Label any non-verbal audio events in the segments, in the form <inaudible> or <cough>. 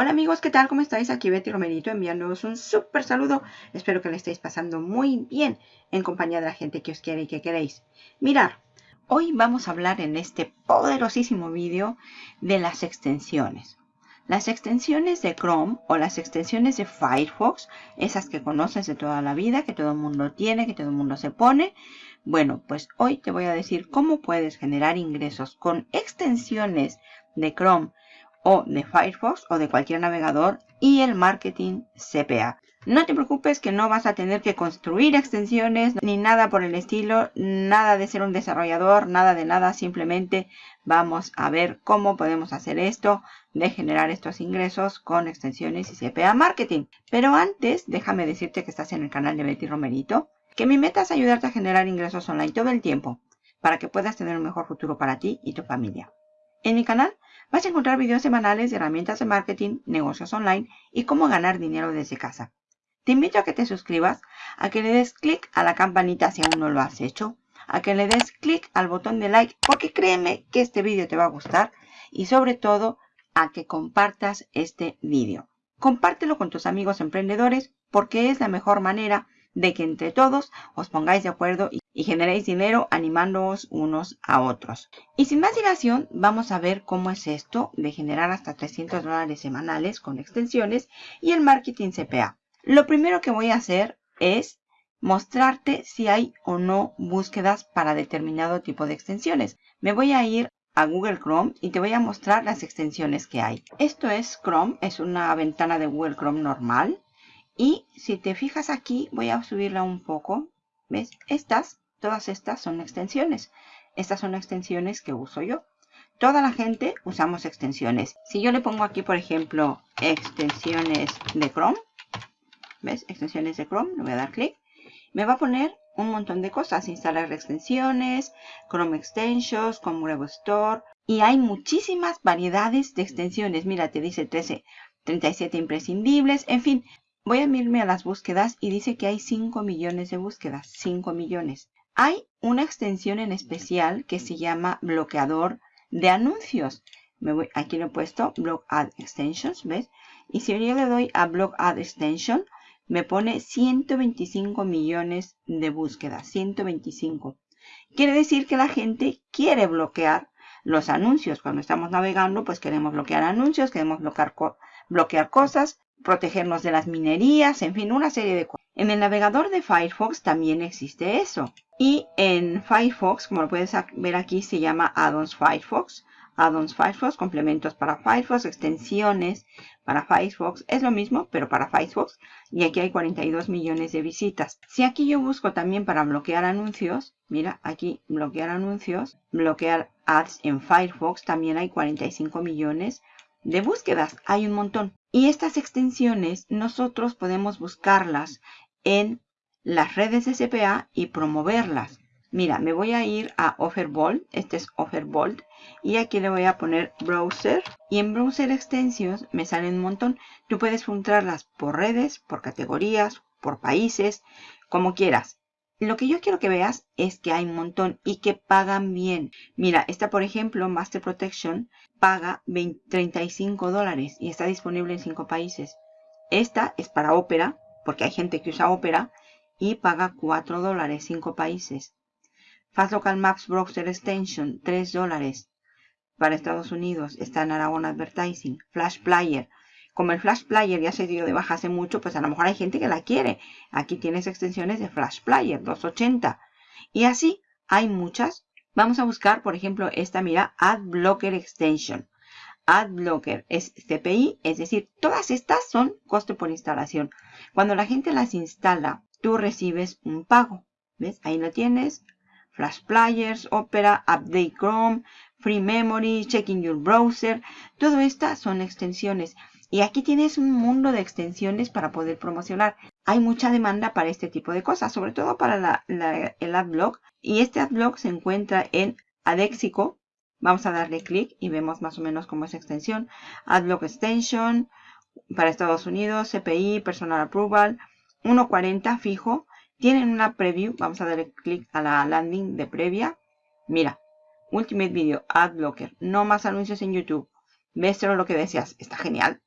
Hola amigos, ¿qué tal? ¿Cómo estáis? Aquí Betty Romerito enviándoos un súper saludo. Espero que le estéis pasando muy bien en compañía de la gente que os quiere y que queréis. Mirar, hoy vamos a hablar en este poderosísimo vídeo de las extensiones. Las extensiones de Chrome o las extensiones de Firefox, esas que conoces de toda la vida, que todo el mundo tiene, que todo el mundo se pone. Bueno, pues hoy te voy a decir cómo puedes generar ingresos con extensiones de Chrome o de Firefox o de cualquier navegador y el marketing CPA. No te preocupes que no vas a tener que construir extensiones ni nada por el estilo, nada de ser un desarrollador, nada de nada, simplemente vamos a ver cómo podemos hacer esto de generar estos ingresos con extensiones y CPA Marketing. Pero antes, déjame decirte que estás en el canal de Betty Romerito, que mi meta es ayudarte a generar ingresos online todo el tiempo para que puedas tener un mejor futuro para ti y tu familia. En mi canal vas a encontrar videos semanales de herramientas de marketing, negocios online y cómo ganar dinero desde casa. Te invito a que te suscribas, a que le des clic a la campanita si aún no lo has hecho, a que le des clic al botón de like porque créeme que este vídeo te va a gustar y sobre todo a que compartas este vídeo. Compártelo con tus amigos emprendedores porque es la mejor manera de que entre todos os pongáis de acuerdo y, generéis dinero animándoos unos a otros. Y sin más dilación, vamos a ver cómo es esto de generar hasta 300 dólares semanales con extensiones y el marketing CPA. Lo primero que voy a hacer es mostrarte si hay o no búsquedas para determinado tipo de extensiones. Me voy a ir a Google Chrome y te voy a mostrar las extensiones que hay. Esto es Chrome, es una ventana de Google Chrome normal. Y si te fijas aquí, voy a subirla un poco. ¿Ves? Estas, todas estas son extensiones. Estas son extensiones que uso yo. Toda la gente usamos extensiones. Si yo le pongo aquí, por ejemplo, extensiones de Chrome. ¿Ves? Extensiones de Chrome. Le voy a dar clic. Me va a poner un montón de cosas. Instalar extensiones, Chrome Extensions, con Web Store. Y hay muchísimas variedades de extensiones. Mira, te dice 13, 37 imprescindibles. En fin, Voy a irme a las búsquedas y dice que hay 5 millones de búsquedas. 5 millones. Hay una extensión en especial que se llama bloqueador de anuncios. Me voy, aquí lo he puesto Block Ad Extensions, ¿ves? Y si yo le doy a Block Ad Extension, me pone 125 millones de búsquedas. 125. Quiere decir que la gente quiere bloquear los anuncios. Cuando estamos navegando, pues queremos bloquear anuncios, queremos bloquear, bloquear cosas protegernos de las minerías, en fin, una serie de cosas. En el navegador de Firefox también existe eso. Y en Firefox, como lo puedes ver aquí, se llama Addons Firefox. Addons Firefox, complementos para Firefox, extensiones para Firefox. Es lo mismo, pero para Firefox. Y aquí hay 42 millones de visitas. Si aquí yo busco también para bloquear anuncios, mira, aquí bloquear anuncios, bloquear ads en Firefox, también hay 45 millones de búsquedas. Hay un montón. Y estas extensiones nosotros podemos buscarlas en las redes de CPA y promoverlas. Mira, me voy a ir a Offerbolt. Este es Offerbolt. Y aquí le voy a poner Browser. Y en Browser Extensions me salen un montón. Tú puedes filtrarlas por redes, por categorías, por países, como quieras. Lo que yo quiero que veas es que hay un montón y que pagan bien. Mira, esta por ejemplo, Master Protection, paga 35 dólares y está disponible en 5 países. Esta es para Opera, porque hay gente que usa Opera, y paga 4 dólares, 5 países. Fast Local Maps Browser Extension, 3 dólares. Para Estados Unidos está en Aragon Advertising. Flash Player, como el Flash Player ya se dio de baja hace mucho, pues a lo mejor hay gente que la quiere. Aquí tienes extensiones de Flash Player 280. Y así hay muchas. Vamos a buscar, por ejemplo, esta, mira, Ad Blocker Extension. Ad Blocker es CPI, es decir, todas estas son coste por instalación. Cuando la gente las instala, tú recibes un pago. ¿Ves? Ahí lo tienes. Flash Players, Opera, Update Chrome, Free Memory, Checking Your Browser. Todo estas son extensiones. Y aquí tienes un mundo de extensiones para poder promocionar. Hay mucha demanda para este tipo de cosas, sobre todo para el AdBlock. Y este AdBlock se encuentra en Adexico. Vamos a darle clic y vemos más o menos cómo es extensión. AdBlock Extension para Estados Unidos, CPI, Personal Approval, 1.40 fijo. Tienen una preview. Vamos a darle clic a la landing de previa. Mira, Ultimate Video, AdBlocker. No más anuncios en YouTube. ¿Ves lo que deseas? Está genial.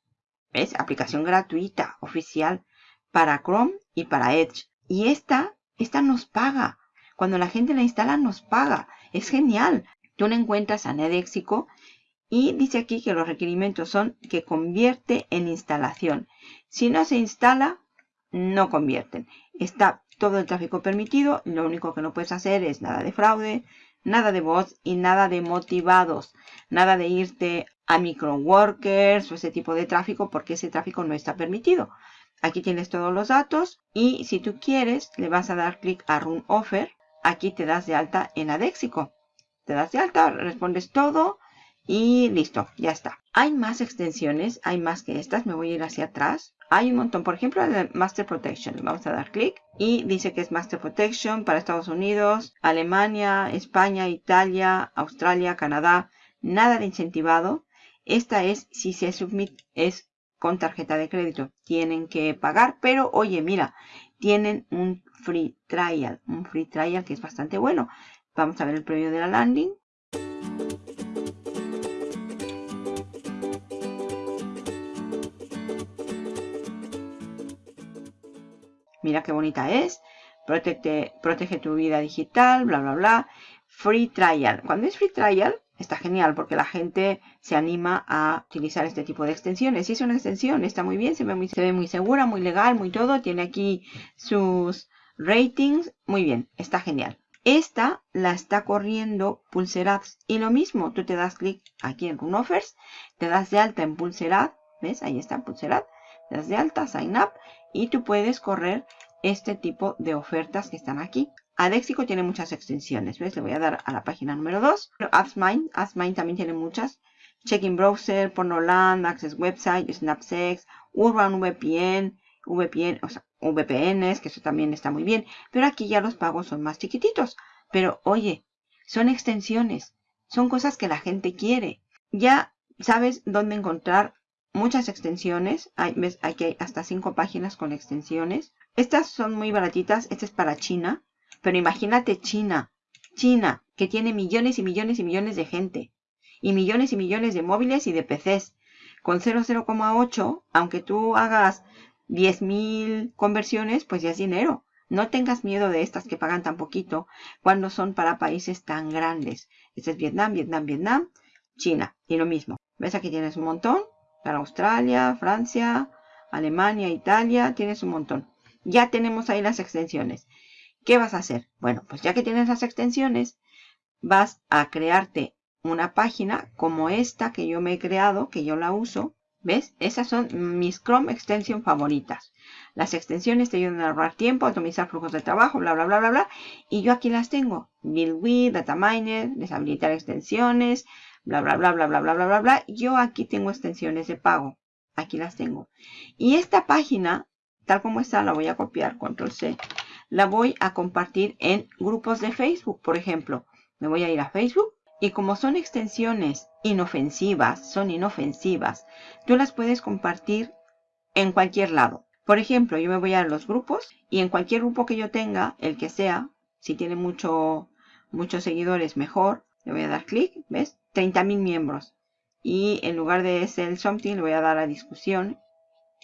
¿Ves? Aplicación gratuita, oficial, para Chrome y para Edge. Y esta, esta nos paga. Cuando la gente la instala, nos paga. Es genial. Tú la encuentras a Nedexico y dice aquí que los requerimientos son que convierte en instalación. Si no se instala, no convierten. Está todo el tráfico permitido. Lo único que no puedes hacer es nada de fraude, nada de bots y nada de motivados. Nada de irte a microworkers o ese tipo de tráfico porque ese tráfico no está permitido. Aquí tienes todos los datos y si tú quieres le vas a dar clic a Run Offer. Aquí te das de alta en Adexico. Te das de alta, respondes todo y listo, ya está. Hay más extensiones, hay más que estas. Me voy a ir hacia atrás. Hay un montón, por ejemplo, el Master Protection. Vamos a dar clic y dice que es Master Protection para Estados Unidos, Alemania, España, Italia, Australia, Canadá. Nada de incentivado. Esta es, si se submit, es con tarjeta de crédito. Tienen que pagar, pero oye, mira, tienen un free trial. Un free trial que es bastante bueno. Vamos a ver el premio de la landing. Mira qué bonita es. Protege, protege tu vida digital, bla, bla, bla. Free trial. Cuando es free trial, está genial porque la gente se anima a utilizar este tipo de extensiones. Si es una extensión, está muy bien, se ve muy, muy segura, muy legal, muy todo. Tiene aquí sus ratings. Muy bien, está genial. Esta la está corriendo Pulserads. Y lo mismo, tú te das clic aquí en Run Offers, te das de alta en Pulserad. ¿Ves? Ahí está Pulserad das de alta, sign up, y tú puedes correr este tipo de ofertas que están aquí. Adexico tiene muchas extensiones, ¿ves? Le voy a dar a la página número 2. AppsMine, AppsMine también tiene muchas. Check-in Browser, Pornoland, Access Website, Snapsex, Urban VPN, VPN, o sea, VPNs, que eso también está muy bien. Pero aquí ya los pagos son más chiquititos. Pero oye, son extensiones, son cosas que la gente quiere. Ya sabes dónde encontrar muchas extensiones. ¿ves? Aquí hay hasta cinco páginas con extensiones. Estas son muy baratitas. Esta es para China. Pero imagínate China. China, que tiene millones y millones y millones de gente. Y millones y millones de móviles y de PCs. Con 0,0,8, aunque tú hagas 10.000 conversiones, pues ya es dinero. No tengas miedo de estas que pagan tan poquito cuando son para países tan grandes. Este es Vietnam, Vietnam, Vietnam, China. Y lo mismo. ¿Ves? Aquí tienes un montón para Australia, Francia, Alemania, Italia, tienes un montón. Ya tenemos ahí las extensiones. ¿Qué vas a hacer? Bueno, pues ya que tienes las extensiones, vas a crearte una página como esta que yo me he creado, que yo la uso. ¿Ves? Esas son mis Chrome Extension favoritas. Las extensiones te ayudan a ahorrar tiempo, optimizar flujos de trabajo, bla, bla, bla, bla, bla. Y yo aquí las tengo. Build with, Data Miner, deshabilitar extensiones, bla, bla, bla, bla, bla, bla, bla, bla, bla. Yo aquí tengo extensiones de pago. Aquí las tengo. Y esta página, tal como está, la voy a copiar, control C. La voy a compartir en grupos de Facebook, por ejemplo. Me voy a ir a Facebook. Y como son extensiones inofensivas, son inofensivas, tú las puedes compartir en cualquier lado. Por ejemplo, yo me voy a los grupos y en cualquier grupo que yo tenga, el que sea, si tiene mucho, muchos seguidores, mejor. Le voy a dar clic, ¿ves? 30.000 miembros. Y en lugar de el something le voy a dar a discusión.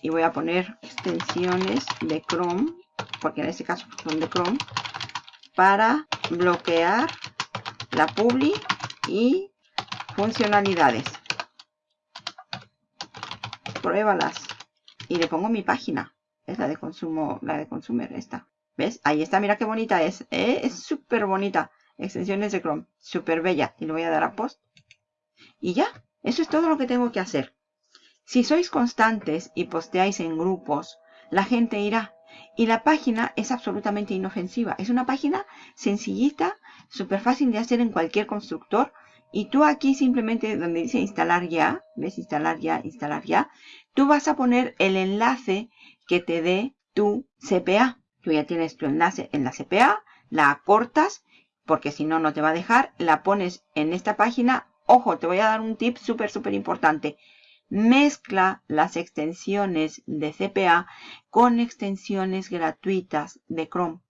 Y voy a poner extensiones de Chrome, porque en este caso son de Chrome, para bloquear la publi y funcionalidades. Pruébalas. Y le pongo mi página. Es la de consumo, la de consumer esta. ¿Ves? Ahí está, mira qué bonita es. ¿eh? Es súper bonita. Extensiones de Chrome. Súper bella. Y le voy a dar a post. Y ya, eso es todo lo que tengo que hacer. Si sois constantes y posteáis en grupos, la gente irá. Y la página es absolutamente inofensiva. Es una página sencillita, súper fácil de hacer en cualquier constructor. Y tú aquí simplemente donde dice instalar ya, ves instalar ya, instalar ya, tú vas a poner el enlace que te dé tu CPA. Tú ya tienes tu enlace en la CPA, la acortas, porque si no, no te va a dejar. La pones en esta página Ojo, te voy a dar un tip súper, súper importante. Mezcla las extensiones de CPA con extensiones gratuitas de Chrome.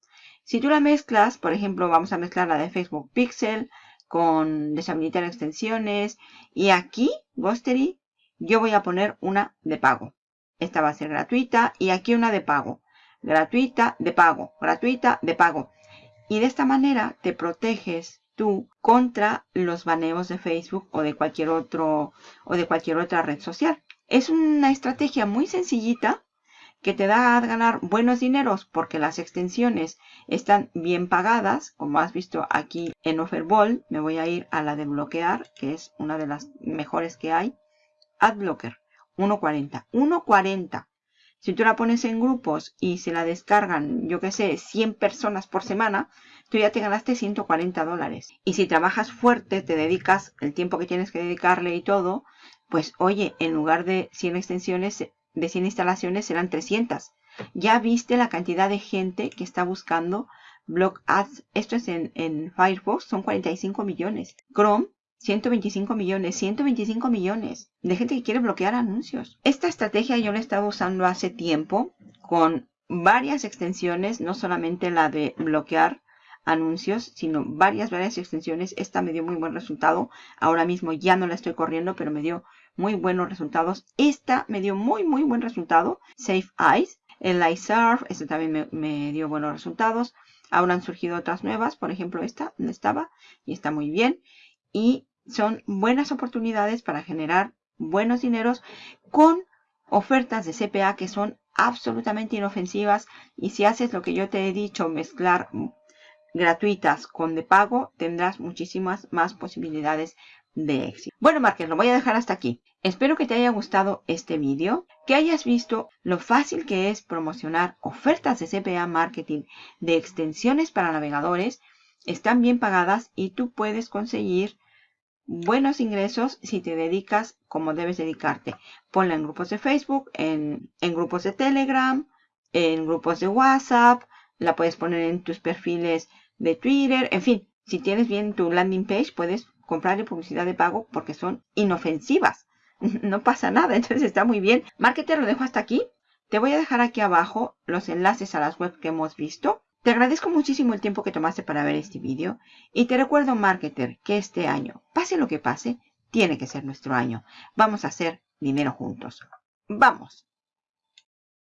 Si tú la mezclas, por ejemplo, vamos a mezclar la de Facebook Pixel con deshabilitar extensiones. Y aquí, Ghostery, yo voy a poner una de pago. esta va a ser gratuita y aquí una de pago. Gratuita, de pago, gratuita, de pago. Y de esta manera te proteges tú contra los baneos de Facebook o de cualquier otro o de cualquier otra red social. Es una estrategia muy sencillita que te da a ganar buenos dineros porque las extensiones están bien pagadas, como has visto aquí en Offerball. Me voy a ir a la de bloquear, que es una de las mejores que hay. Adblocker, 1.40. 1.40. Si tú la pones en grupos y se la descargan, yo que sé, 100 personas por semana, tú ya te ganaste 140 dólares. Y si trabajas fuerte, te dedicas el tiempo que tienes que dedicarle y todo, pues oye, en lugar de 100 extensiones, de 100 instalaciones serán 300. Ya viste la cantidad de gente que está buscando Blog Ads. Esto es en, en Firefox, son 45 millones. Chrome, 125 millones, 125 millones de gente que quiere bloquear anuncios. Esta estrategia yo la he estado usando hace tiempo con varias extensiones, no solamente la de bloquear anuncios, sino varias, varias extensiones. Esta me dio muy buen resultado. Ahora mismo ya no la estoy corriendo, pero me dio muy buenos resultados. Esta me dio muy, muy buen resultado. Safe Eyes. El iSurf, este también me, dio buenos resultados. Ahora han surgido otras nuevas, por ejemplo esta, donde estaba, y está muy bien. Y son buenas oportunidades para generar buenos dineros con ofertas de CPA que son absolutamente inofensivas. Y si haces lo que yo te he dicho, mezclar gratuitas con de pago, tendrás muchísimas más posibilidades de éxito. Bueno, Márquez, lo voy a dejar hasta aquí. Espero que te haya gustado este vídeo, que hayas visto lo fácil que es promocionar ofertas de CPA Marketing de extensiones para navegadores. Están bien pagadas y tú puedes conseguir buenos ingresos si te dedicas como debes dedicarte. Ponla en grupos de Facebook, en, en grupos de Telegram, en grupos de WhatsApp, la puedes poner en tus perfiles de Twitter, en fin, si tienes bien tu landing page, puedes comprarle publicidad de pago porque son inofensivas. <laughs> No pasa nada, <laughs> entonces está muy bien. Marketer, lo dejo hasta aquí. Te voy a dejar aquí abajo los enlaces a las webs que hemos visto. Te agradezco muchísimo el tiempo que tomaste para ver este vídeo. Y te recuerdo, Marketer, que este año, pase lo que pase, tiene que ser nuestro año. Vamos a hacer dinero juntos. ¡Vamos!